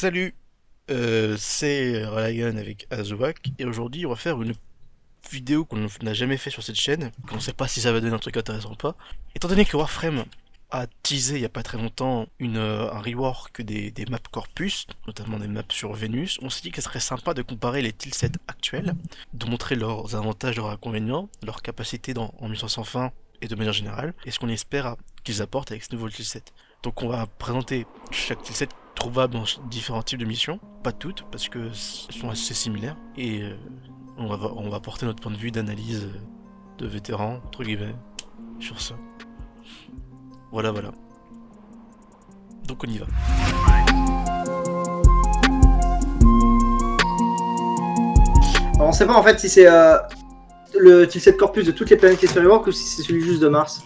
Salut, euh, c'est Ryan avec Azuak et aujourd'hui on va faire une vidéo qu'on n'a jamais fait sur cette chaîne, qu'on ne sait pas si ça va donner un truc intéressant ou pas. Étant donné que Warframe a teasé il y a pas très longtemps euh, un rework des, maps corpus, notamment des maps sur Vénus, on s'est dit que ce serait sympa de comparer les tilsets actuels, de montrer leurs avantages, leurs inconvénients, leurs capacités dans, en mission sans fin et de manière générale, et ce qu'on espère qu'ils apportent avec ce nouveau tilset. Donc on va présenter chaque tilset trouvable dans différents types de missions, pas toutes parce que sont assez similaires et euh, on va on va apporter notre point de vue d'analyse euh, de vétéran entre guillemets sur ça. Voilà voilà. Donc on y va. Alors on sait pas en fait si c'est euh, le tilset corpus de toutes les planètes qui se ou si c'est celui juste de Mars.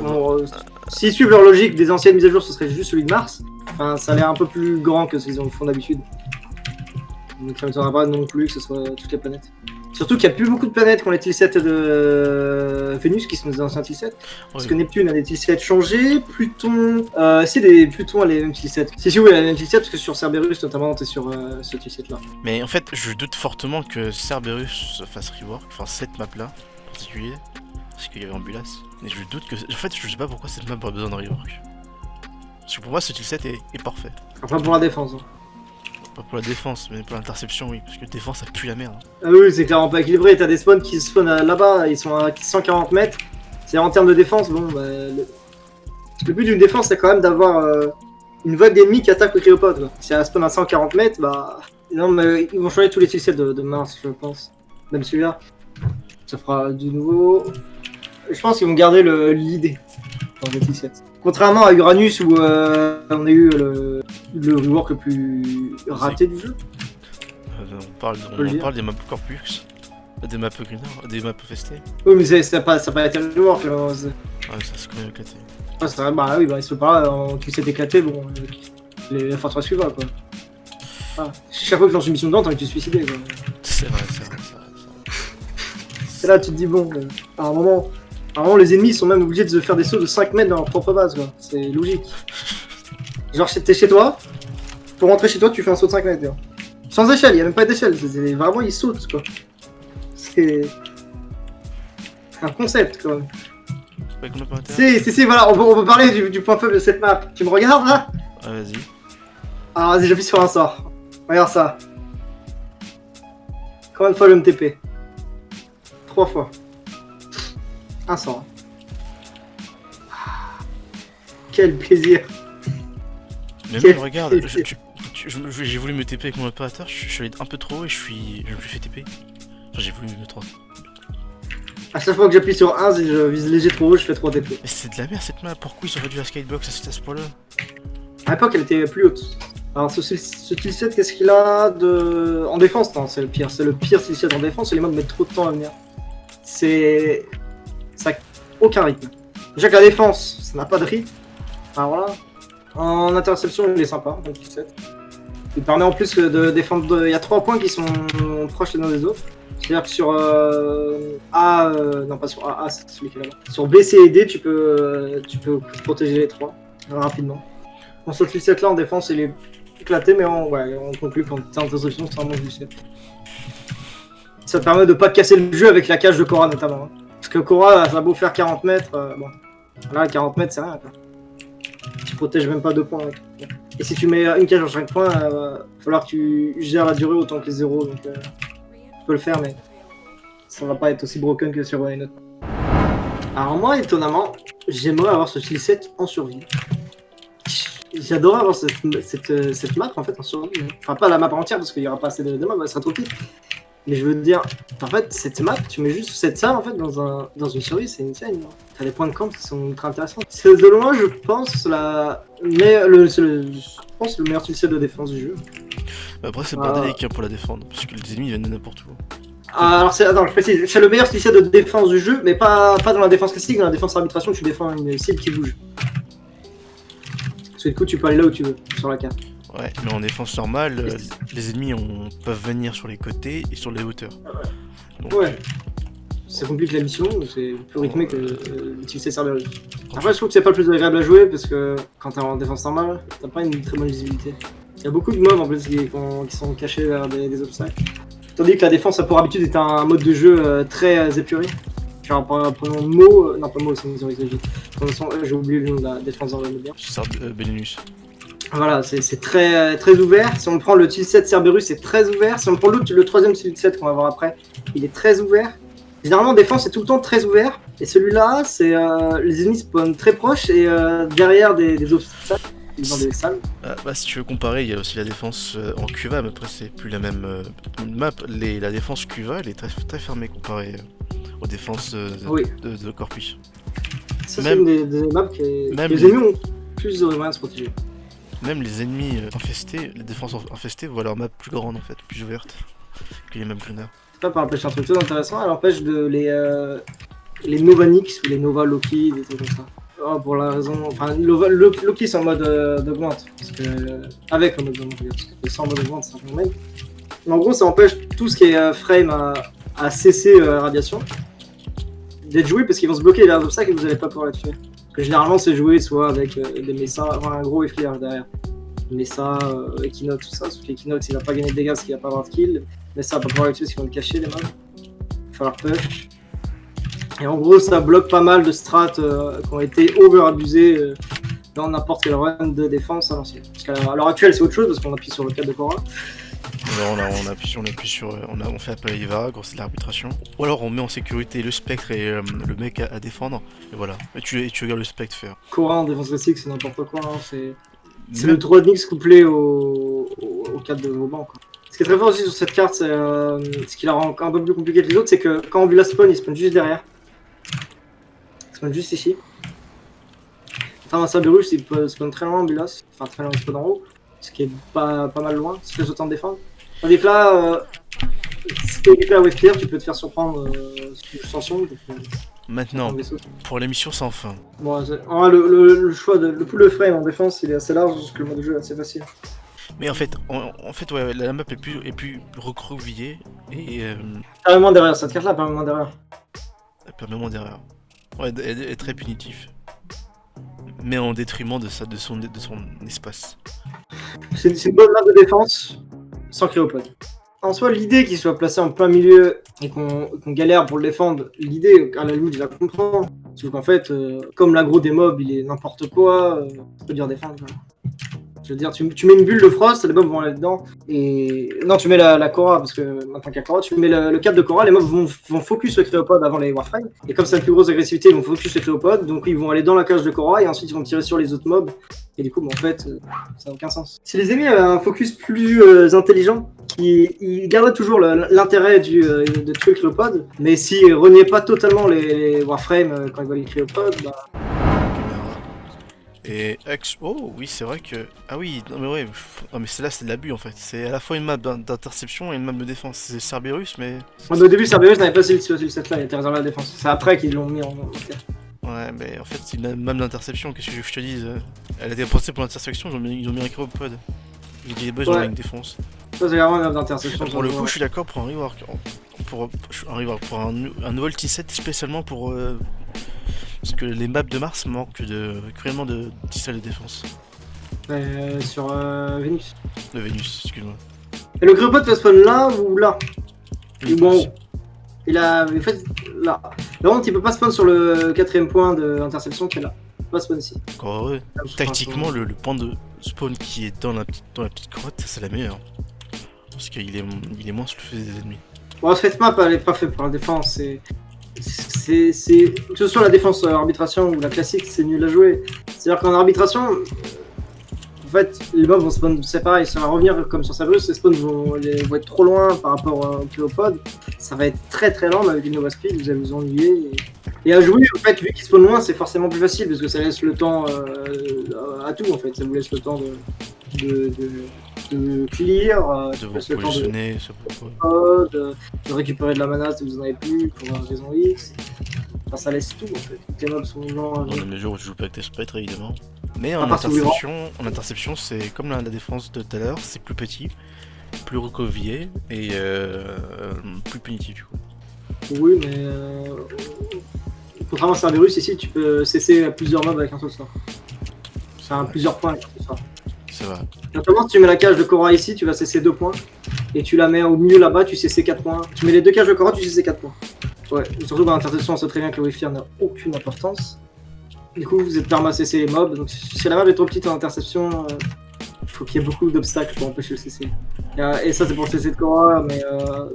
Euh, S'ils suivent leur logique des anciennes mises à jour, ce serait juste celui de Mars. Enfin, ça a l'air un peu plus grand que ce qu'ils font d'habitude. Donc ça ne m'étonnera pas non plus que ce soit toutes les planètes. Surtout qu'il n'y a plus beaucoup de planètes qui ont les tilsets de Vénus qui sont des anciens tilsets. Parce ouais. que Neptune a des tilsets changés, Pluton... Euh, si, des... Pluton a les mêmes tilsets. Si, si, oui, elle a les mêmes tilsets parce que sur Cerberus, notamment, t'es sur euh, ce tilset là. Mais en fait, je doute fortement que Cerberus fasse rework, enfin cette map là en particulier, parce qu'il y avait Ambulas. Mais je doute que. En fait, je sais pas pourquoi cette map aurait besoin de rework. Parce que pour moi, ce tilset est, est parfait. Enfin, pour la défense. hein. Pas pour la défense, mais pour l'interception, oui. Parce que défense, ça pue la merde. hein. Ah oui, c'est clairement pas équilibré. T'as des spawns qui spawnent là-bas, ils sont à 140 mètres. C'est en termes de défense, bon, bah, le... le but d'une défense, c'est quand même d'avoir euh, une vague d'ennemis qui attaquent le cryopode. Si elle spawn à 140 mètres, bah. Non, mais ils vont changer tous les tilsets de, de Mars, je pense. Même celui-là. Ça fera du nouveau. Je pense qu'ils vont garder le- l'idée dans les tilsets. Contrairement à Uranus où euh, on a eu le, le rework le plus raté du jeu. Euh, on parle, on, parle des maps Corpus, des maps Greener, des maps FST. Oui, mais c'est- ça n'a pas, ça pas été le rework. là. C'est- Ouais, ça c'est quand même éclaté. C'est vrai, bah oui, bah il se peut pas, en tu s'est éclaté, bon, euh, les, la forteresse suivra quoi. Ah, chaque fois que je lance une mission dedans, t'as envie de te suicider quoi. C'est vrai, c'est vrai, c'est vrai. c'est Et là, tu te dis, bon, euh, à un moment, moment, les ennemis sont même obligés de se faire des sauts de 5 mètres dans leur propre base quoi. C'est logique. Genre, t'es chez toi, pour rentrer chez toi, tu fais un saut de 5 mètres. quoi. Sans échelle, il a même pas d'échelle, vraiment ils sautent quoi. C'est. un concept quand même. Si, si, si, voilà, on peut, on peut parler du, du point faible de cette map. Tu me regardes là? Ouais, vas-y. Alors vas-y, j'appuie sur un sort. Regarde ça. Combien de fois le MTP Trois fois. Ah, Quel plaisir. Mais Quel même, regarde, j'ai voulu me TP avec mon opérateur, je, je suis allé un peu trop haut et je suis. Je me suis fait TP. Enfin, j'ai voulu me mettre en. À chaque fois que j'appuie sur 1, si je vise léger trop haut, je fais 3 TP. Mais c'est de la merde cette map, pourquoi ils ont réduit la skybox à ce, à ce point-là? À l'époque, elle était plus haute. Alors ce, ce, tilset, qu'est-ce qu'il a de... En défense, non, c'est le pire. C'est le pire tilset en défense, et les modes mettent trop de temps à venir. C'est... Ça aucun rythme. Déjà que la défense, ça n'a pas de rythme. Alors là, en interception, il est sympa, le tilset. Il permet en plus de défendre... Il y a trois points qui sont proches les uns des autres. C'est-à-dire que sur euh, A... euh, non, pas sur A, c'est celui qui est là-bas. Sur B, C et D, tu peux, euh, tu peux protéger les trois euh, rapidement. Bon, ce tilset là en défense, il est éclaté, mais on, ouais, on conclut qu'en termes d'interception, c'est un bon tilset. Ça te permet de pas casser le jeu avec la cage de Cora notamment. hein. Que Cora, ça beau faire 40 mètres, euh, bon. Là, 40 mètres, c'est rien quoi. Tu protèges même pas deux points. avec. Et si tu mets une cage en 5 points, il va falloir que tu gères la durée autant que les zéros. Donc, euh, tu peux le faire, mais ça va pas être aussi broken que sur une autre. Alors, moi, étonnamment, j'aimerais avoir ce tilset en survie. J'adorais avoir cette, cette, euh, cette map en fait en survie. Enfin, pas la map entière parce qu'il y aura pas assez de, de maps, elle sera trop petite. Mais je veux te dire, en fait, cette map, tu mets juste cette salle en fait dans, un, dans une survie, c'est insane. genre. T'as des points de camp qui sont ultra intéressants. C'est de loin, je pense, la. Mais le, c'est le- je pense le meilleur tilset de défense du jeu. Bah, Après, c'est Ah. bordélique hein, pour la défendre, parce que les ennemis viennent de n'importe où. Ah, alors, c'est, attends, je précise, c'est le meilleur tilset de défense du jeu, mais pas, pas dans la défense classique, dans la défense arbitration, tu défends une cible qui bouge. Parce que du coup, tu peux aller là où tu veux, sur la carte. Ouais, mais en défense normale, euh, les ennemis peuvent venir sur les côtés et sur les hauteurs. Donc, Ouais. Ça complique la mission, c'est plus rythmé que euh, l'utiliser Cerberus. Après, je trouve que c'est pas le plus agréable à jouer parce que quand t'es en défense normale, t'as pas une très bonne visibilité. Il y a beaucoup de mobs en plus qui, qui sont cachés derrière des, des, obstacles. Tandis que la défense a pour habitude est un mode de jeu euh, très euh, épuré. Genre prenons Mo, non pas Mo, c'est une mythologie. J'ai oublié le nom de la défense le bien. Euh, Benelux. Voilà, c'est très, très ouvert. Si on prend le tilt 7 Cerberus, c'est très ouvert. Si on prend l'autre, le troisième tilt 7 qu'on va voir après, il est très ouvert. Généralement, défense, c'est tout le temps très ouvert. Et celui-là, c'est euh, les ennemis spawnent très proches et euh, derrière des, des, obstacles, dans des salles. Ah, bah, si tu veux comparer, il y a aussi la défense euh, en Cuva, mais après, c'est plus la même map. Les, la défense Cuva, elle est très, très fermée comparée aux défenses de, de, de Corpus. Ça, c'est une des, des, maps qui est... même les ennemis ont plus de moyens de se protéger. Même les ennemis infestés, les défenses infestées voient leur map plus grande en fait, plus ouverte que les mêmes cloners pas par empêcher un truc tout intéressant, elle empêche de les, euh, les Novanix ou les Nova Loki, des trucs comme ça. Oh, pour la raison. Enfin, Loki c'est en mode euh. Parce que. Euh, avec le mode d'augmente, parce que sans mode d'augmente, c'est un même. Mais en gros, ça empêche tout ce qui est euh, frame à, cesser la radiation d'être joué parce qu'ils vont se bloquer là ça et vous n'allez pas pouvoir les tuer. Que généralement, c'est joué soit avec des messas, enfin un gros effleurage derrière. Messa, euh, Equinox, tout ça. Sauf qu'Equinox il va pas gagner de dégâts parce qu'il va pas avoir de kill. Mais ça va pas pouvoir tuer parce qu'ils vont le cacher les mobs. Il va falloir push. Et en gros, ça bloque pas mal de strats euh, qui ont été over-abusés euh, dans n'importe quel run de défense à l'ancienne. Parce qu'à l'heure actuelle, c'est autre chose parce qu'on appuie sur le cadre de Cora. On, on, appuie, on appuie sur. On, a, on fait appel à Eva, gros c'est de l'arbitration. Ou alors on met en sécurité le spectre et euh, le mec à, à, défendre. Et voilà. Et tu, et tu regardes le spectre faire. Cora en défense classique, c'est n'importe quoi. Hein, c'est. C'est le 3 de mix couplé au, au, au cadre de Vauban. Quoi. Ce qui est très fort aussi sur cette carte, c'est euh, ce qui la rend un peu plus compliqué que les autres, c'est que quand on la spawn, il spawn juste derrière. Il spawn juste ici. Enfin, un Cerberus, il peut spawn très loin en Bulas, enfin très loin, il spawn en haut, ce qui est pas, pas mal loin, ce qui fait autant de défendre. Tandis que là, euh, si t'es hyper wave clear, tu peux te faire surprendre euh, sans son. Maintenant, pour les missions sans fin. Bon, ah, le, le, le, choix de le pool de frame en défense, il est assez large parce que le mode de jeu est assez facile. Mais en fait, en, en fait, ouais, la map est plus, est plus recroquevillée et. Euh... Permet derrière, cette carte-là moins derrière. Moins derrière. Ouais, elle est très punitif. Mais en détriment de, ça, de, son, de son espace. C'est une bonne map de défense sans cryopode en soi, l'idée qu'il soit placé en plein milieu et qu'on qu galère pour le défendre, l'idée, à la limite, la comprends. Sauf qu'en fait, euh, comme l'agro des mobs, il est n'importe quoi, euh, peut dire défendre. Voilà. Veux dire, tu, mets une bulle de frost, les mobs vont aller dedans. Et. Non, tu mets la, la Cora, parce que maintenant qu'il y a Cora, tu mets le, le cadre de Cora, les mobs vont, vont focus le Créopode avant les Warframe. Et comme c'est la plus grosse agressivité, ils vont focus le Créopode, donc ils vont aller dans la cage de Cora et ensuite ils vont tirer sur les autres mobs. Et du coup, en fait, euh, ça n'a aucun sens. Si les ennemis avaient un focus plus euh, intelligent, ils garderaient toujours l'intérêt euh, de tuer le Créopode, mais s'ils reniaient pas totalement les, les Warframe quand ils voient les Créopodes, bah. Et X. Oh oui, c'est vrai que. Ah oui, non mais ouais. Non mais c'est là, c'est de l'abus en fait. C'est à la fois une map d'interception et une map de défense. C'est Cerberus, mais. Ouais, au début, Cerberus n'avait pas ce set là, il était réservé à la défense. C'est après qu'ils l'ont mis en. Ouais, mais en fait, c'est une map d'interception. Qu'est-ce que je te dise Elle a été pensée pour l'interception, ils ont mis, ils ont mis un. Ils ont dit, bah, j'aurais une défense. Ça, c'est vraiment une map d'interception. Pour le coup, je suis d'accord pour un rework. Pour, un rework, pour un, un nouvel T7 spécialement pour. Euh, parce que les maps de Mars manquent de, cruellement de de défense. Euh, sur euh, Vénus. De Vénus, excuse-moi. Et le Cryopod va spawn là ou là oui, Bon. Il a. En fait, là. Par contre, il peut pas spawn sur le quatrième point d'interception qui est là. Il peut pas spawn ici. Encore heureux. Tactiquement, le, le, point de spawn qui est dans la petite, dans la petite grotte, c'est la meilleure. Parce qu'il est, il est moins feu des ennemis. Bon, cette map, elle est pas faite pour la défense. C'est que ce soit la défense arbitration ou la classique, c'est nul à jouer. C'est-à-dire qu'en arbitration, en fait, les mobs vont spawn, c'est pareil, ça va revenir comme sur Sabrus, les spawns vont, vont, être trop loin par rapport au Cléopode. Ça va être très très lent, mais avec une Nova Speed, vous allez vous ennuyer. Et, à jouer, en fait, vu qu'ils spawnent loin, c'est forcément plus facile parce que ça laisse le temps euh, à tout, en fait. Ça vous laisse le temps de de clear, euh, de vous positionner, de, de, de, récupérer de la mana si vous en avez plus pour une raison X. Enfin, ça laisse tout en fait. Les mobs sont. Dans la mesure où tu joues pas avec tes sprites évidemment. Mais en interception, en interception, c'est comme la, la, défense de tout à l'heure, c'est plus petit, plus recovillé et euh, plus punitif du coup. Oui, mais euh, contrairement à Cerberus, ici tu peux cesser plusieurs mobs avec un seul sort. C'est un plusieurs points avec un seul sort. Vrai. Notamment, si tu mets la cage de Cora ici, tu vas cesser 2 points. Et tu la mets au milieu là-bas, tu cesses 4 points. Tu mets les deux cages de Cora, tu cesses 4 points. Ouais, surtout dans l'interception, on sait très bien que le Wi-Fi n'a aucune importance. Du coup, vous êtes permis à cesser les mobs. Donc, si la map est trop petite en interception, il faut qu'il y ait beaucoup d'obstacles pour empêcher le CC. Et, et ça, c'est pour le CC de Cora, mais euh,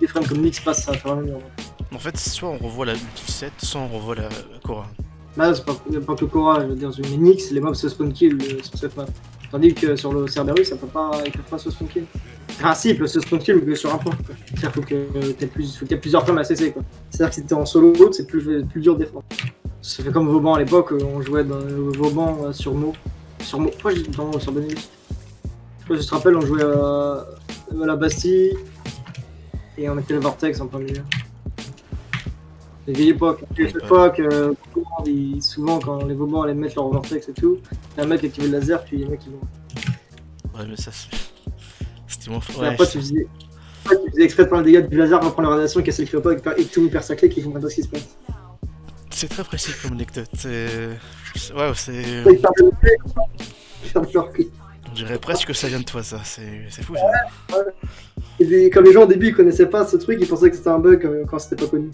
des frames comme Nix passent, ça va quand même. En fait, soit on revoit la ulti 7, soit on revoit la, la Cora. Là, c'est pas, pas que Cora, je veux dire, une Nix, les mobs se spawn kill euh, sur cette map. Tandis que sur le Cerberus, ça peut pas, ils peuvent pas se spawn kill. Enfin, si, ils peuvent se mais sur un point. C'est-à-dire faut que faut qu'il y ait plusieurs femmes à quoi. C'est-à-dire que si t'es en solo, c'est plus, plus dur de défendre. Ça fait comme Vauban à l'époque, euh, on jouait euh, Vauban euh, sur Mo. Sur Mo, pourquoi j'ai dit dans sur Benelux? Je te rappelles, on jouait à, à la Bastille, et on mettait le Vortex en plein milieu. Les vieilles époques, les vieilles époques, euh, souvent quand les Vaubans allaient mettre leur Vortex et tout, t'as un mec qui activait le laser, puis il y a un mec qui vont. Ouais, mais ça, c'est. C'était Et fort. Ouais, après, tu faisais, après, tu faisais exprès de prendre le dégât du laser pour prendre la radiation, casser le cléopâtre et tout le perd sa clé qui comprend pas ce qui se passe. c'est très précis comme anecdote. C'est. c'est- Ouais. On dirait presque que ça vient de toi, ça. C'est fou, ça. Et puis, comme les gens au début ils connaissaient pas ce truc, ils pensaient que c'était un bug euh, quand c'était pas connu.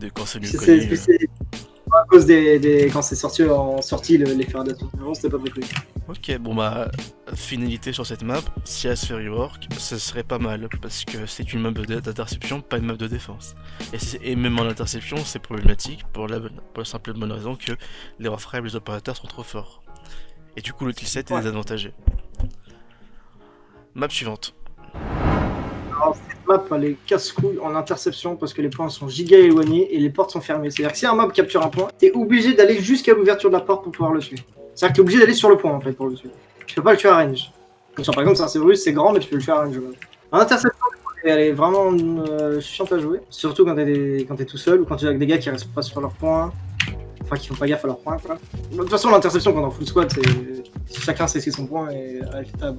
Et de quand c'est mieux c'est- à cause des, des- quand c'est sorti en sortie le- les Avant c'était pas connu. Ok, bon bah, finalité sur cette map, si elle se fait rework, ce serait pas mal, parce que c'est une map d'interception, pas une map de défense. Et, et même en interception, c'est problématique pour la, pour la simple et bonne raison que les reframes les opérateurs sont trop forts. Et du coup, le 7 est Ouais. désavantagé. Map suivante. Alors, cette map, elle est casse-couille en interception parce que les points sont giga éloignés et les portes sont fermées. C'est-à-dire que si un mob capture un point, t'es obligé d'aller jusqu'à l'ouverture de la porte pour pouvoir le tuer. C'est-à-dire que t'es obligé d'aller sur le point en fait pour le tuer. Tu peux pas le tuer à range. Par exemple, c'est un c'est grand, mais tu peux le tuer à range. En interception, elle est vraiment euh, chiante à jouer. Surtout quand t'es tout seul ou quand tu es avec des gars qui restent pas sur leur point. Enfin, qui font pas gaffe à leur point. De toute façon, l'interception quand on full squad, c'est chacun sait c'est son point et. Ça,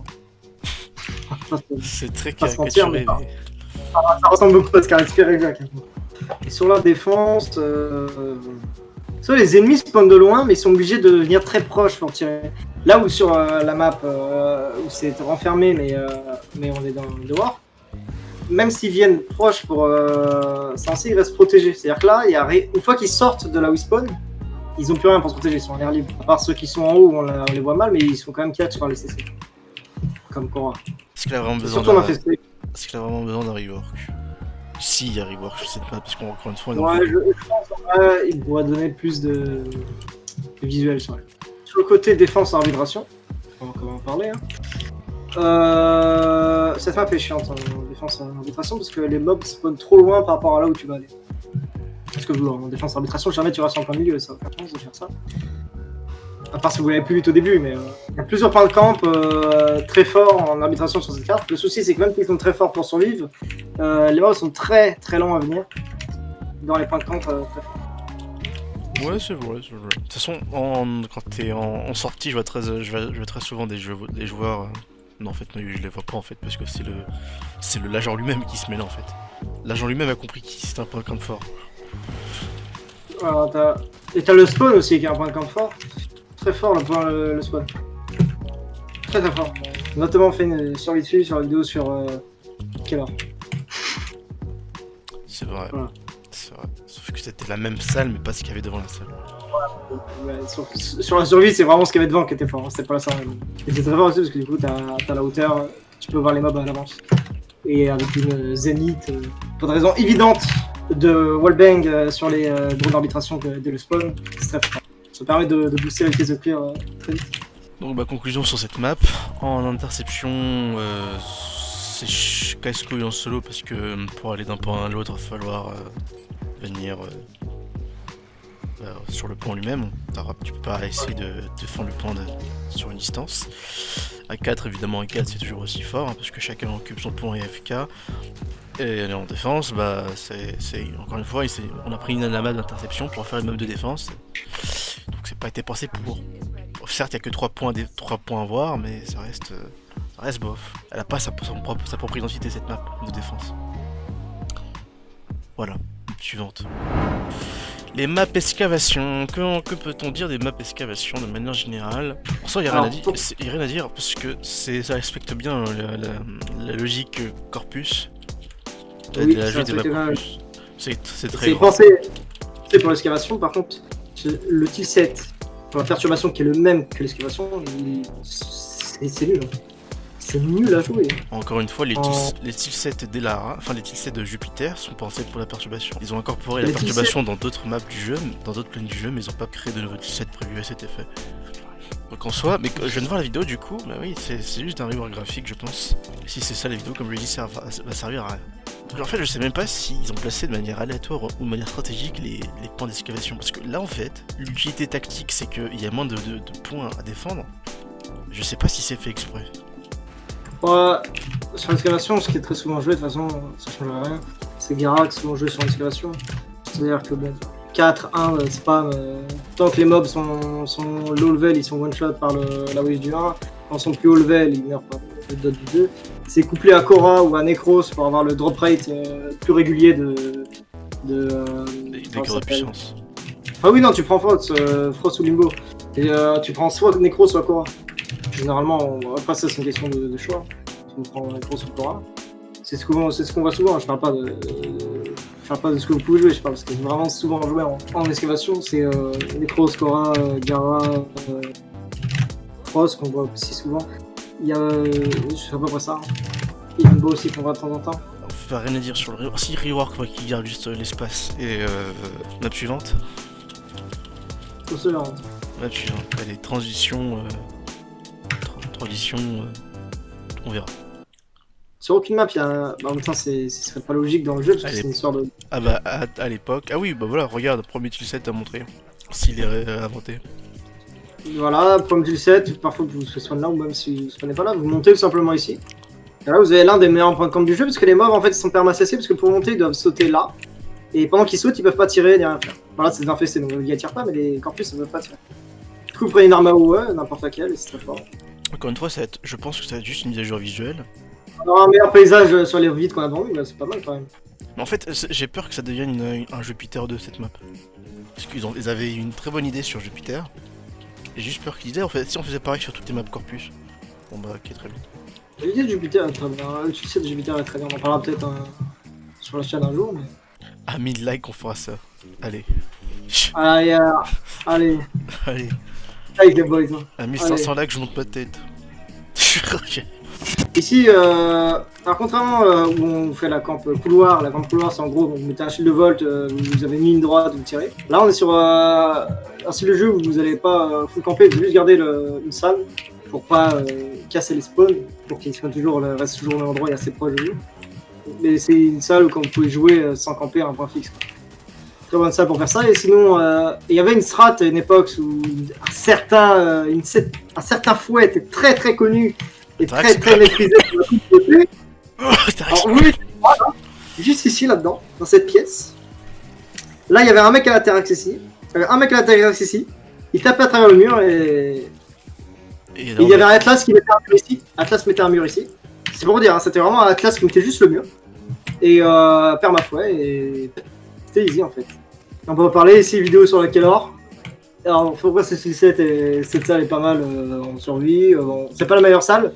c'est- C'est très caricaturé, mais pas- ça ressemble beaucoup à ce qu'a inspiré Jack. Et sur la défense, euh... soit les ennemis spawnent de loin, mais ils sont obligés de venir très proches pour tirer. Là où sur euh, la map, euh, où c'est renfermé, mais, euh, mais on est dans dehors, même s'ils viennent proches pour euh, censé, ils restent protégés. C'est-à-dire que là, il y a une fois qu'ils sortent de là où ils spawnent, ils ont plus rien pour se protéger, ils sont en air libre. À part ceux qui sont en haut, où on, la- on les voit mal, mais ils sont quand même catch par les CC. Comme Cora. Est-ce qu'il a vraiment besoin d'un... Est-ce qu'il a vraiment besoin d'un rework Si, il y a rework sur cette map, parce qu'encore une fois, Ouais, je, je pense en vrai, il pourrait donner plus de, de visuel sur elle. Sur le côté défense arbitration, on va comment en parler. Hein. Euh, cette map est chiante en défense arbitration parce que les mobs spawnent trop loin par rapport à là où tu vas aller. Parce que en défense arbitration, jamais tu restes en plein milieu, ça pas de sens de faire ça. À part si vous l'avez plus vite au début, mais euh, il y a plusieurs points de camp euh, très forts en arbitration sur cette carte. Le souci, c'est que même s'ils sont très forts pour survivre, euh, les mobs sont très très lents à venir dans les points de camp euh, très forts. Ouais, c'est vrai, c'est vrai. De toute façon, en, quand t'es en, en sortie, je vois très, je vois, je vois très souvent des, jeux, des joueurs. euh, non, en fait, non, je les vois pas en fait, parce que c'est le, c'est le l'agent lui-même qui se mêle en fait. L'agent lui-même a compris que c'est un point de camp fort. Alors, Et t'as le spawn aussi qui est un point de camp fort. Très fort le point le, le spawn. Très très fort. Notamment on fait une survie dessus sur la vidéo sur euh, heure C'est vrai. Voilà. C'est vrai. Sauf que c'était la même salle, mais pas ce qu'il y avait devant la salle. Ouais, sur, sur la survie c'est vraiment ce qu'il y avait devant qui était fort, hein, c'était pas ça. Et c'est très fort aussi parce que du coup t'as as la hauteur, tu peux voir les mobs à l'avance. Et avec une zénith, euh, pour des raisons évidentes de wallbang euh, sur les euh, drones d'arbitration que- dès le spawn, c'est très fort. Ça permet de, de booster avec les clear euh, très vite. Donc, bah, conclusion sur cette map. En interception, euh, c'est casse-couille en solo parce que euh, pour aller d'un point à l'autre, il va falloir venir euh, sur le pont lui-même. Tu peux pas essayer de défendre le pont de- sur une distance. À 4, évidemment, à 4, c'est toujours aussi fort hein, parce que chacun occupe son pont et FK. Et en défense, bah, c'est encore une fois, on a pris une map d'interception pour faire une map de défense. Donc, c'est pas été pensé pour. Certes, il n'y a que 3 points, des- 3 points à voir, mais ça reste, euh, ça reste bof. Elle a pas sa, son propre, sa propre identité, cette map de défense. Voilà, suivante. Les maps excavation, que, que peut-on dire des maps excavation de manière générale? En soi, il n'y a, rien à dire- pour- parce que c'est- ça respecte bien la, la- la logique euh, corpus. Oui, la ça de la. C'est très C'est pensé c'est pour l'excavation, par contre, le tilset, pour la perturbation qui est le même que l'excavation, il- c'est nul. hein. C'est nul à jouer. Encore une fois, les, tilsets d'Elara, enfin les tilsets de Jupiter sont pensés pour la perturbation. Ils ont incorporé la perturbation dans d'autres maps du jeu, dans d'autres planes du jeu, mais ils ont pas créé de nouveaux tilsets prévus à cet effet. Donc en soi, mais je viens de voir la vidéo du coup, bah oui, c'est juste un rework graphique je pense. Si c'est ça la vidéo, comme je l'ai dit, ça va, ça va servir à rien. En fait, je sais même pas s'ils ont placé de manière aléatoire ou de manière stratégique les, points d'excavation. Parce que là en fait, l'utilité tactique c'est qu'il y a moins de, points à défendre. Je sais pas si c'est fait exprès. Sur l'excavation, ce qui est très souvent joué, de toute façon, ça change rien. C'est Gara qui souvent joué sur l'excavation. C'est-à-dire que bon, 4-1 euh, spam, euh, tant que les mobs sont, low level, ils sont one shot par le, la wave du 1. Quand ils sont plus haut level, ils meurent par le dot du 2. C'est couplé à Korra ou à Necros pour avoir le drop rate euh, plus régulier de. de euh, Des, des de puissance. Ah oui, non, tu prends Frost, euh, Frost ou Limbo. Et tu prends soit Necro, soit Korra. Généralement, on... après ça, c'est une question de, de choix. Tu prends Necro ou Korra. C'est ce qu'on ce qu'on voit souvent. Je parle pas de, je parle pas de ce que vous pouvez jouer. Je parle de ce qui est vraiment souvent joué en, en excavation. C'est euh, Necro, Korra, euh, Gara, euh, Frost qu'on voit aussi souvent. Il y a, euh, je sais à peu près ça. Et Limbo aussi qu'on voit de temps en temps. On va rien à dire sur le rework. Si rework, ouais, qui garde juste euh, l'espace. Et euh, map suivante. Cela. hein. Map suivante. Allez, transition. Euh, tra- transition. euh, on verra. Sur aucune map, il y a. Bah, en même temps, c'est- ce serait pas logique dans le jeu parce que Allez. c'est une histoire de. Ah bah, à, à l'époque. Ah oui, bah voilà, regarde, premier tilset à montrer. S'il est ré- inventé. Voilà, pomme du 7, parfois vous spawnez là ou même si vous spawnez pas là, vous montez tout simplement ici. Et là vous avez l'un des meilleurs points de camp du jeu parce que les mobs en fait ils sont permassacés parce que pour monter ils doivent sauter là. Et pendant qu'ils sautent ils peuvent pas tirer ni rien faire. Voilà c'est infesté donc ils tirent pas mais les corpus ça peuvent pas tirer. Du coup vous prenez une arme à eau, ouais, n'importe laquelle et c'est très fort. Encore une fois, ça va être, je pense que ça va être juste une mise à jour visuelle. On aura un meilleur paysage sur les vides qu'on a devant là c'est pas mal quand même. Mais en fait, j'ai peur que ça devienne une- un Jupiter 2 cette map. Parce qu'ils avaient une très bonne idée sur Jupiter. J'ai juste peur qu'ils disaient, en fait, si on faisait pareil sur toutes les maps Corpus. Bon bah, ok, très bien. L'idée de Jupiter est très bien, le succès de Jupiter est très bien, on en parlera peut-être euh, sur la chaîne un jour mais... À 1000 likes, on fera ça. Allez. Allez, euh, allez, Allez. avec les boys. hein. À 1500 likes, je monte ma tête. Ici, euh, contrairement euh, où on fait la camp couloir, la camp couloir c'est en gros, vous mettez un shield de volt, euh, vous avez une droite, vous tirez. Là on est sur euh, un style de jeu où vous n'allez pas euh, full camper, vous juste garder une salle pour pas euh, casser les spawns, pour qu'ils toujours, restent toujours au même endroit et assez proche de vous. Mais c'est une salle où quand vous pouvez jouer euh, sans camper à un point fixe. quoi. Très bonne salle pour faire ça. Et sinon, euh, il y avait une strat à une époque où un euh, un certain fouet était très très connu très très maîtrisé la de Alors juste ici là-dedans, dans cette pièce. Là, il y avait un mec à ici. Il y avait un mec à l'intérieur ici. Il tapait à travers le mur et, il y avait un Atlas qui mettait un mur ici. Atlas mettait un mur ici. C'est pour dire, hein, c'était vraiment un Atlas qui mettait juste le mur. Et euh, perd ma foi et c'était easy en fait. On peut parler ici vidéo sur la Kellor. Alors pourquoi ce cette salle est pas mal euh, en survie. euh, bon, c'est pas la meilleure salle.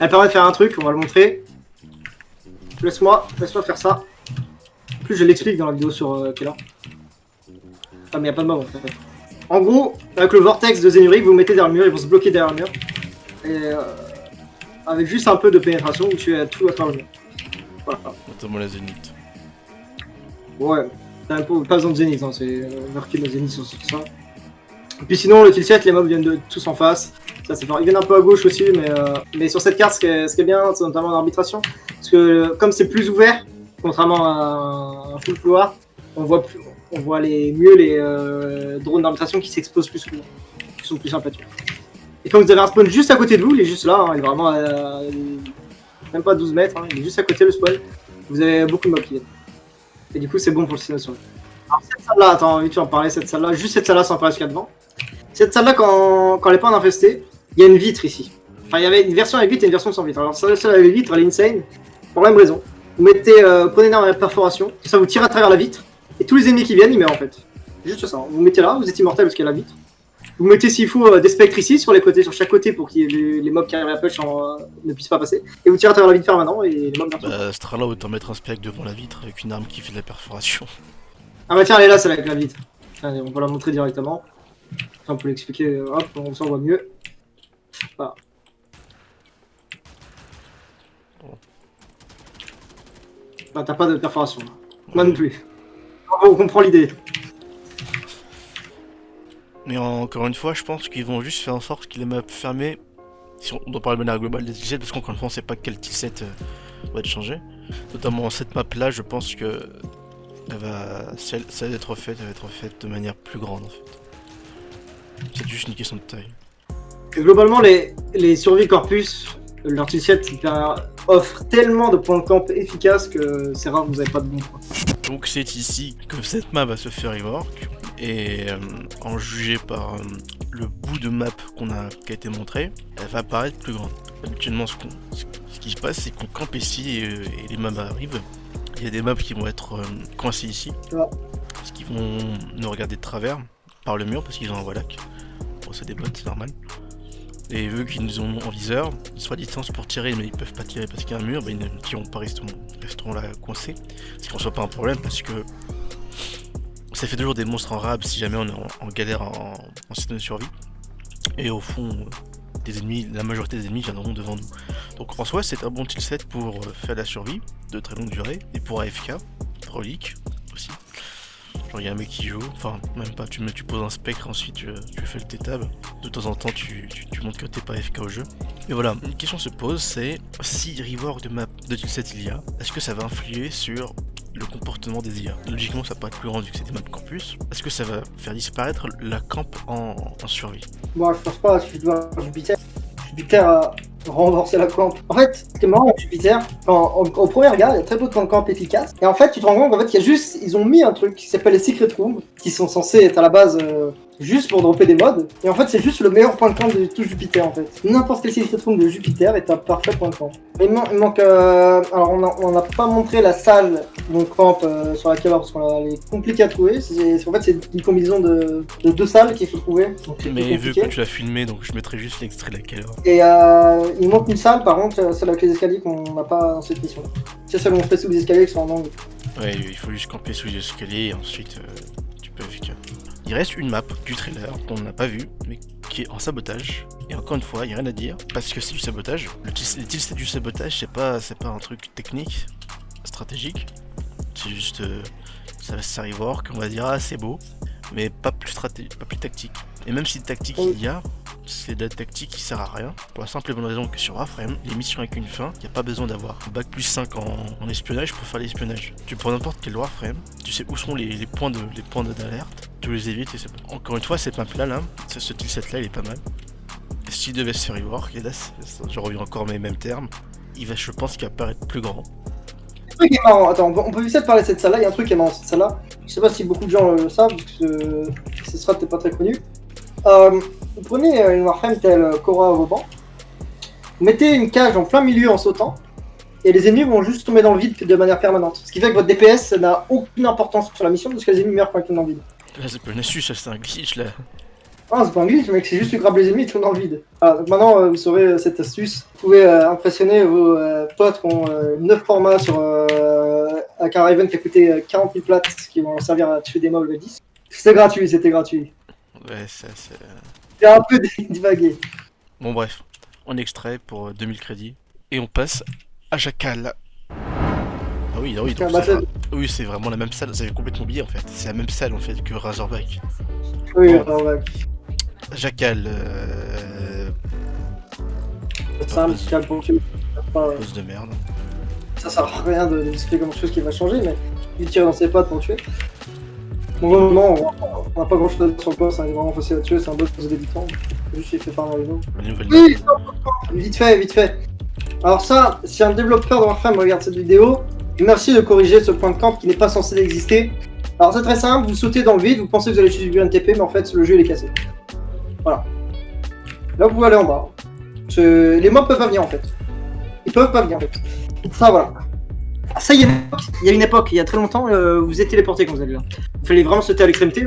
Elle permet de faire un truc, on va le montrer. Laisse-moi, laisse-moi faire ça. En plus je l'explique dans la vidéo sur euh, Kellor. Ah mais y a pas de mob en fait. En gros, avec le vortex de Zenuric, vous mettez derrière le mur, ils vont se bloquer derrière le mur. Et euh, avec juste un peu de pénétration, vous tuez tout à travers le mur. Voilà. Notamment la Zénith. Ouais, pas besoin de Zenith, hein, c'est euh, le Zenith sur, sur ça. Et puis sinon, le kill set, les mobs viennent de tous en face. Ça c'est fort. Ils viennent un peu à gauche aussi, mais, euh, mais sur cette carte, ce qui est, bien, c'est notamment en arbitration. Parce que euh, comme c'est plus ouvert, contrairement à un full couloir, on voit, plus, on voit les, mieux les euh, drones d'arbitration qui s'exposent plus souvent, qui sont plus sympathiques. Et quand vous avez un spawn juste à côté de vous, il est juste là, hein, il est vraiment à, même pas 12 mètres, hein, il est juste à côté le spawn. Vous avez beaucoup de mobs qui viennent. Et du coup, c'est bon pour le simulation. Alors, cette salle-là, attends, tu en parler, cette salle-là, juste cette salle-là sans parler a devant. Cette salle-là, quand, quand elle est pas en infestée, il y a une vitre ici. Enfin, il y avait une version avec vitre et une version sans vitre. Alors, celle avec vitre, elle est insane, pour la même raison. Vous mettez, euh, prenez une arme à perforation, ça vous tire à travers la vitre, et tous les ennemis qui viennent, ils meurent en fait. Juste ça. Vous mettez là, vous êtes immortel parce qu'il y a la vitre. Vous mettez s'il faut euh, des spectres ici, sur les côtés, sur chaque côté, pour que les, les mobs qui arrivent à push en, euh, ne puissent pas passer. Et vous tirez à travers la vitre permanent et les mobs viennent. Bah, ce là autant mettre un spec devant la vitre avec une arme qui fait de la perforation. Ah bah tiens, elle est là, celle avec la vitre. Allez, on va la montrer directement. On peut l'expliquer, hop, on s'en voit mieux. Bah, t'as pas de perforation. là. Moi non plus. On comprend l'idée. Mais encore une fois, je pense qu'ils vont juste faire en sorte qu'il les maps fermées. Si on doit parler de manière globale des tilsets, parce qu'encore une fois, on sait pas quel tilset euh, va être changé. Notamment cette map là, je pense que elle va, va être refaite, elle va être refaite de manière plus grande en fait. C'est juste une question de taille. Et globalement, les, les survies corpus, tilset offre tellement de points de camp efficaces que c'est rare que vous avez pas de bons points. Donc c'est ici que cette map va se faire rework et euh, en juger par euh, le bout de map qu'on a qui a été montré, elle va paraître plus grande. Habituellement ce, ce ce qui se passe c'est qu'on campe ici et, euh, et les maps arrivent. Il y a des maps qui vont être euh, coincés ici, Ouais. parce qu'ils vont nous regarder de travers par le mur parce qu'ils ont un Wallach. Bon c'est des bots, c'est normal. Et vu qu'ils nous ont en viseur, ils sont à distance pour tirer mais ils peuvent pas tirer parce qu'il y a un mur, bah, ils ne tireront pas, resteront, resteront là coincés. Ce qui en soit pas un problème parce que ça fait toujours des monstres en rab si jamais on est en, galère en, système de survie. Et au fond, des ennemis, la majorité des ennemis viendront devant nous. Donc en soi, c'est un bon set pour euh, faire la survie de très longue durée et pour AFK, relique aussi. Il y a un mec qui joue, enfin même pas, tu, mets, tu poses un spectre ensuite tu, fais le T-tab. De temps en temps tu, tu, montres que t'es pas AFK au jeu. Mais voilà, une question se pose c'est si rework de map de set il y a, est-ce que ça va influer sur le comportement des IA. Logiquement, ça paraît plus grand vu que c'est des maps campus. Est-ce que ça va faire disparaître la camp en, survie? Bon, je pense pas, si je dois Jupiter. Jupiter a renforcé la camp. En fait, ce qui est marrant avec Jupiter, quand, au, premier regard, il y a très peu de camp efficaces. Et en fait, tu te rends compte qu'en fait, il y a juste, ils ont mis un truc qui s'appelle les Secret Rooms, qui sont censés être à la base euh, juste pour dropper des mods. Et en fait, c'est juste le meilleur point de camp de tout Jupiter, en fait. N'importe quel Secret Room de Jupiter est un parfait point de camp. Il, man- il manque. euh, alors, on n'a pas montré la salle de camp euh, sur laquelle, parce qu'on est compliquée à trouver. C'est- en fait, c'est une combinaison de, de deux salles qu'il faut trouver. Donc, Mais vu compliqué. que tu l'as filmé, donc je mettrai juste l'extrait de laquelle. Et euh, il manque une salle, par contre, celle avec les escaliers qu'on n'a pas dans cette mission. C'est celle où on fait sous les escaliers qui sont en angle. Ouais, il faut juste camper sous les escaliers et ensuite euh, tu peux AFK. Il reste une map du trailer qu'on n'a pas vu, mais qui est en sabotage. Et encore une fois, il n'y a rien à dire, parce que c'est du sabotage. Le tilts du sabotage, c'est pas, c'est pas un truc technique, stratégique. C'est juste. euh, ça ça rework, on va dire, ah c'est beau, mais pas plus, pas plus tactique. Et même si tactique Oui. il y a, c'est de la tactique qui sert à rien. Pour la simple et bonne raison que sur Warframe, les missions avec une fin, il n'y a pas besoin d'avoir bac plus 5 en, en espionnage pour faire l'espionnage. Tu prends n'importe quel Warframe, tu sais où sont les, les points de d'alerte, tu les évites et c'est bon. Encore une fois, cette map là, là ce, ce set là, il est pas mal. S'il devait se faire rework, et là, je reviens encore mes mêmes termes, il va, je pense qu'il va paraître plus grand. Un truc qui est marrant, attends, on peut, peut vite parler de cette salle-là. Il y a un truc qui est marrant, cette salle-là. Je sais pas si beaucoup de gens le savent, parce que ce sera peut-être pas très connu. Euh, vous prenez une Warframe telle euh, Korra Vauban, vous mettez une cage en plein milieu en sautant, et les ennemis vont juste tomber dans le vide de manière permanente. Ce qui fait que votre DPS n'a aucune importance sur la mission, parce que les ennemis meurent quand ils tombent dans le vide. Là, c'est pas une astuce, c'est un glitch là. Ah, c'est pas un glitch, mec, c'est juste que tu grappes les ennemis et tu tombes dans le vide. Voilà, donc maintenant, euh, vous saurez euh, cette astuce. Vous pouvez euh, impressionner vos potes qui ont euh, 9 formats sur, avec un Raven qui a coûté euh, 40 000 plates, qui vont servir à tuer des mobs level 10. C'était gratuit, c'était gratuit. Ouais, ça, c'est. J'ai un peu divagué. Bon, bref, on extrait pour euh, 2000 crédits. Et on passe à Jackal. Ah oui, ah oui, donc c'est- oui, c'est vraiment la même salle, vous avez complètement oublié en fait. C'est la même salle en fait que Razorback. Oui, ouais. Jackal, euh... Pour tuer. Pas- pose de merde. Ça sert à rien de d'expliquer comment chose qui va changer, mais il tire dans ses pattes pour tuer. Bon, vraiment, on n'a pas grand chose à dire sur le boss, hein, il est vraiment facile à tuer, c'est un boss de débutant. Juste il fait. La nouvelle Oui, vite fait, vite fait. Alors ça, si un développeur de Warframe regarde cette vidéo, merci de corriger ce point de camp qui n'est pas censé exister. Alors c'est très simple, vous sautez dans le vide, vous pensez que vous allez subir un TP, mais en fait le jeu il est cassé. Voilà. Là vous pouvez aller en bas. Les mobs peuvent pas venir en fait. Ils peuvent pas venir en fait. Ça voilà. Ah, Ça, y, époque, il y a une époque, il y a très longtemps, euh, vous êtes téléporté quand vous allez là. Il fallait vraiment sauter à l'extrémité.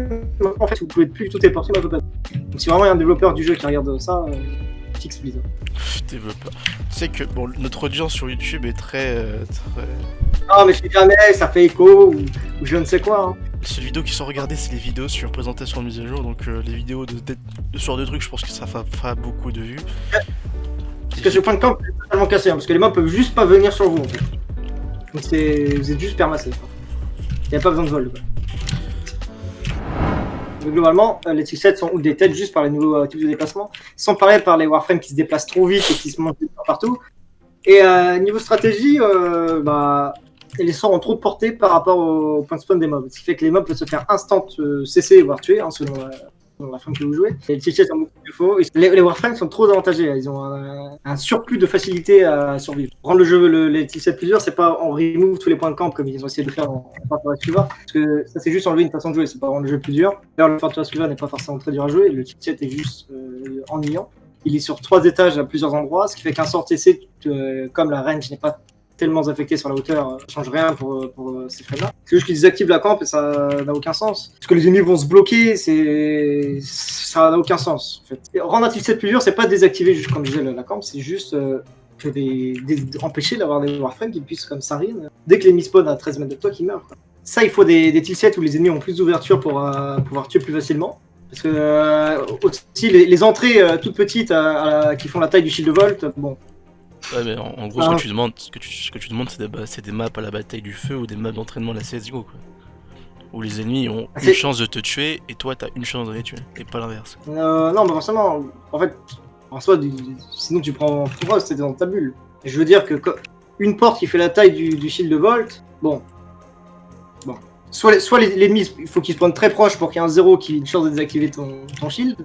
En fait, vous pouvez plus du tout téléporter, moi, je peux pas. Donc, si vraiment il y a un développeur du jeu qui regarde ça, euh, fixe Blizzard. Développeur. Tu sais que bon, notre audience sur YouTube est très. euh, très... Ah, mais je sais jamais, ça fait écho, ou, ou je ne sais quoi. Hein. Les seules vidéos qui sont regardées, c'est les vidéos sur présentation de mise à jour. Donc euh, les vidéos de, de, de ce genre de trucs, je pense que ça fera, beaucoup de vues. Parce que ce point de camp est totalement cassé, hein, parce que les mobs peuvent juste pas venir sur vous, en fait. Donc vous êtes juste permassé. Il n'y a pas besoin de vol. Quoi. Globalement, euh, les T7 sont ou des têtes juste par les nouveaux euh, types de déplacement, sans parler par les Warframes qui se déplacent trop vite et qui se montent partout. Et euh, niveau stratégie, bah, les sorts ont trop de portée par rapport au point de spawn des mobs. Ce qui fait que les mobs peuvent se faire instant cesser, voire tuer, hein, selon la frame que vous jouez. Les T7 ont beaucoup de défauts. Les, les Warframes sont trop avantagés. Ils ont un, surplus de facilité à survivre. Rendre le jeu, le- les T7 plusieurs, c'est pas on remove tous les points de camp comme ils ont essayé de le faire dans Fortress River. Parce que ça, c'est juste enlever une façon de jouer. C'est pas rendre le jeu plus dur. D'ailleurs, le Fortress River n'est pas forcément très dur à jouer. Le T7 est juste euh, ennuyant. Il est sur trois étages à plusieurs endroits, ce qui fait qu'un sort TC, euh, comme la range n'est pas tellement affectée sur la hauteur, euh, ça change rien pour, pour euh, ces frames-là. C'est juste qu'ils désactivent la camp et ça n'a aucun sens. Parce que les ennemis vont se bloquer, c'est ça n'a aucun sens. En fait. Rendre un T7 plus dur, c'est pas désactiver juste comme je disais la, camp, c'est juste euh, des, empêcher d'avoir des warframes qui puissent comme Sarin. Dès que l'ennemi spawn à 13 mètres de toi, qu'il meurt. Ça, il faut des, T7 où les ennemis ont plus d'ouverture pour euh, pouvoir tuer plus facilement. Parce que euh, aussi les, entrées euh, toutes petites qui font la taille du shield de Volt, bon, Ouais, mais en, en gros, ce Ah. que tu demandes, ce que tu, ce que tu demandes, c'est des, maps à la bataille du feu ou des maps d'entraînement de la CSGO, quoi. Où les ennemis ont une chance de te tuer et toi t'as une chance de les tuer, et pas l'inverse. Euh, non, mais forcément, en fait, en soi, sinon tu prends Frost, c'était dans ta bulle. Et je veux dire que une porte qui fait la taille du, du shield de Volt, bon. Bon. Soit, les- soit les- l'ennemi, il faut qu'il se prenne très proche pour qu'il y ait un zéro qui ait une chance de désactiver ton, ton shield,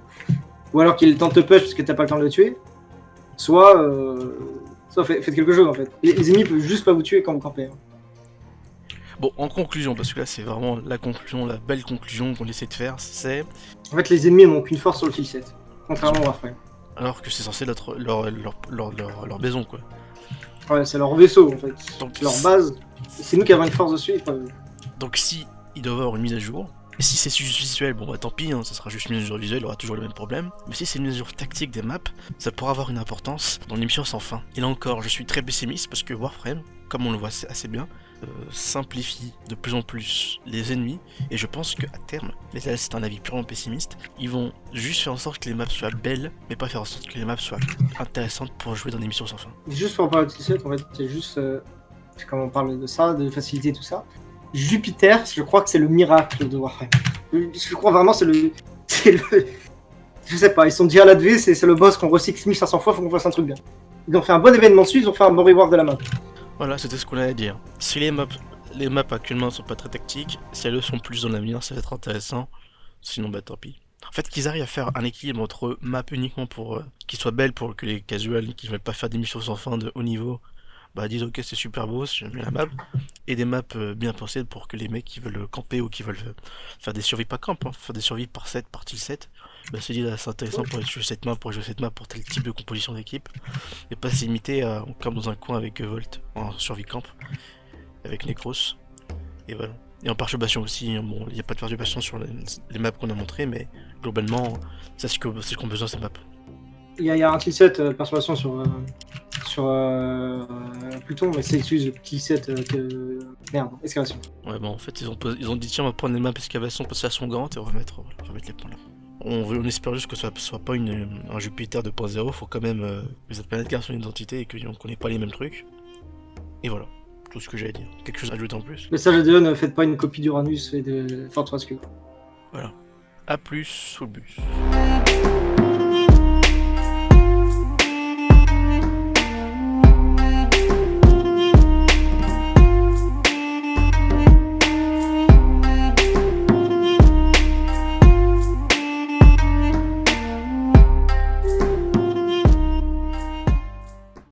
ou alors qu'il tente de te push parce que t'as pas le temps de le tuer, soit. Euh, soit fait- faites quelque chose en fait. Les, les ennemis peuvent juste pas vous tuer quand vous campez. hein. Bon, en conclusion, parce que là c'est vraiment la conclusion, la belle conclusion qu'on essaie de faire, c'est. En fait, les ennemis n'ont qu'une force sur le kill set, contrairement au Warframe. Alors que c'est censé être leur, leur, leur, leur, leur maison, quoi. Ouais, c'est leur vaisseau en fait, Donc, c'est leur base. C'est nous qui avons une force dessus. pas eux. Donc si il doit avoir une mise à jour, et si c'est juste visuel, bon bah tant pis, hein, ça sera juste une jour visuelle, il aura toujours le même problème. Mais si c'est une jour tactique des maps, ça pourra avoir une importance dans l'émission sans fin. Et là encore, je suis très pessimiste parce que Warframe, comme on le voit assez- bien, euh, simplifie de plus en plus les ennemis. Et je pense qu'à terme, mais là c'est un avis purement pessimiste, ils vont juste faire en sorte que les maps soient belles, mais pas faire en sorte que les maps soient intéressantes pour jouer dans l'émission sans fin. Juste pour parler de T7, en fait, c'est juste. euh, comme on parle de ça, de facilité tout ça. Jupiter, je crois que c'est le miracle de Warframe. Je crois vraiment c'est le. Je sais pas, ils sont dit à l'adv, c'est c'est le boss qu'on recycle 1500 fois, faut qu'on fasse un truc bien. Ils ont fait un bon événement dessus, ils ont fait un bon rework de la map. Voilà, c'était ce qu'on allait dire. Si les maps, les maps actuellement sont pas très tactiques, si elles le sont plus dans l'avenir, ça va être intéressant. Sinon, bah tant pis. En fait, qu'ils arrivent à faire un équilibre entre maps uniquement pour euh, qu'ils soient belles pour que les casuals qui veulent pas faire des missions sans fin de haut niveau, bah disent ok c'est super beau, j'aime bien la map, et des maps euh, bien pensées pour que les mecs qui veulent camper ou qui veulent euh, faire des survies pas camp, hein, faire des survies par set, par till set, bah se disent ah, c'est intéressant pour jouer cette map, pour jouer cette map pour tel type de composition d'équipe, et pas se limiter à on dans un coin avec euh, Volt en survie camp avec Necros. Et voilà. Et en perturbation aussi, hein, bon, il n'y a pas de perturbation sur les, maps qu'on a montré, mais globalement, c'est ce c'est ce qu'on a besoin ces maps. Il y, y a un T7 euh, persuasion sur. Sur euh, Pluton, mais c'est excuse le T7 euh, que. Merde, excavation. Ouais, bon, en fait, ils ont, posé- ils ont dit tiens, on va prendre les maps excavation parce qu'elles sont grandes et on va mettre, on va mettre les points là. On, veut, on espère juste que ça soit pas une, un Jupiter 2.0, faut quand même euh, que cette planète garde son identité et qu'on connaît pas les mêmes trucs. Et voilà, tout ce que j'allais dire. Quelque chose à ajouter en plus? Message à Dieu, ne faites pas une copie d'Uranus et de Fortress Cube. A plus sous le bus.